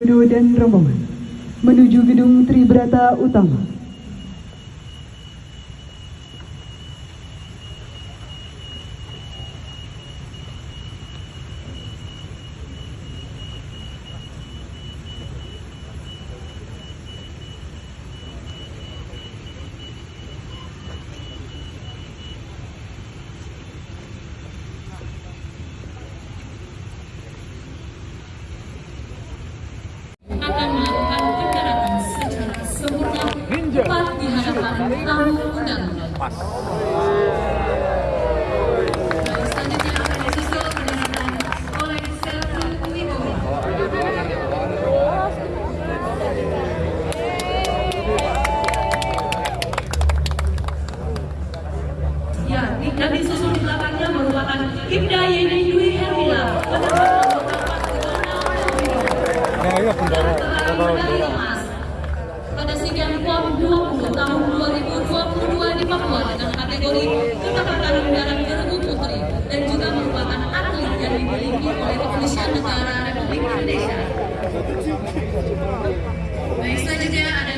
Dan rombongan menuju gedung Tribrata Utama. akan melakukan pendaratan secara sempurna tepat di hadapan tamu undangan. Baik, Selanjutnya akan disusul pendaratan oleh Sertu Wibowo. Ya, di- dan disusul di belakangnya merupakan Ibda Yeni Dwi Hermila, penerbangan anggota Paski Nah, iya pada SEA PON 20 tahun 2022 Papua dengan kategori ketepatan darat gerbu putri dan juga merupakan atlet yang dimiliki oleh kepolisian negara Republik Indonesia. Baik selanjutnya ada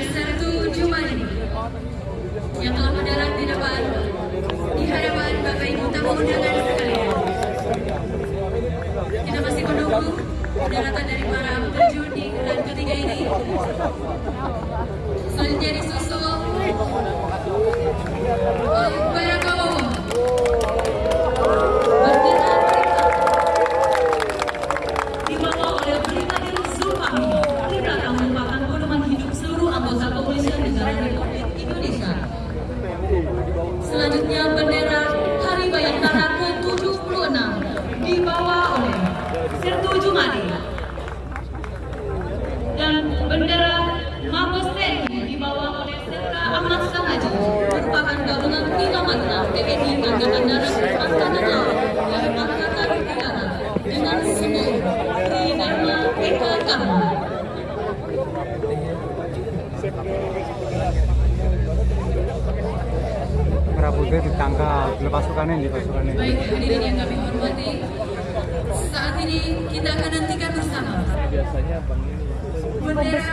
TNI Angkatan Darat, Angkatan dan Angkatan Udara dengan ditangkap, lepas. Baik hadirin yang kami hormati, saat ini kita akan nantikan bersama bendera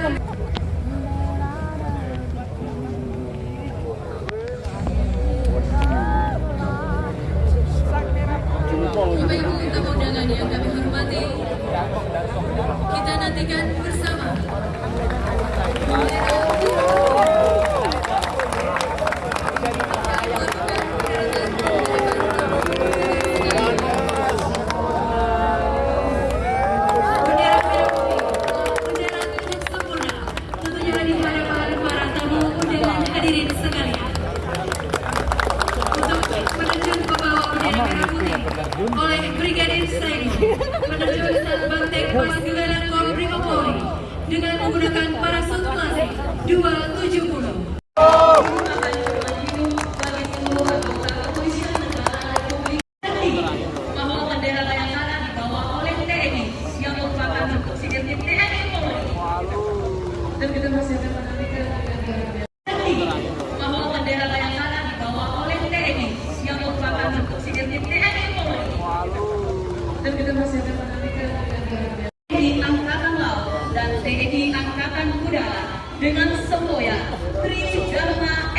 Bapak Ibu tamu undangan yang kami hormati, kita nantikan bersama dengan menggunakan parasut klasik 270. Dengan semboyan Tridharma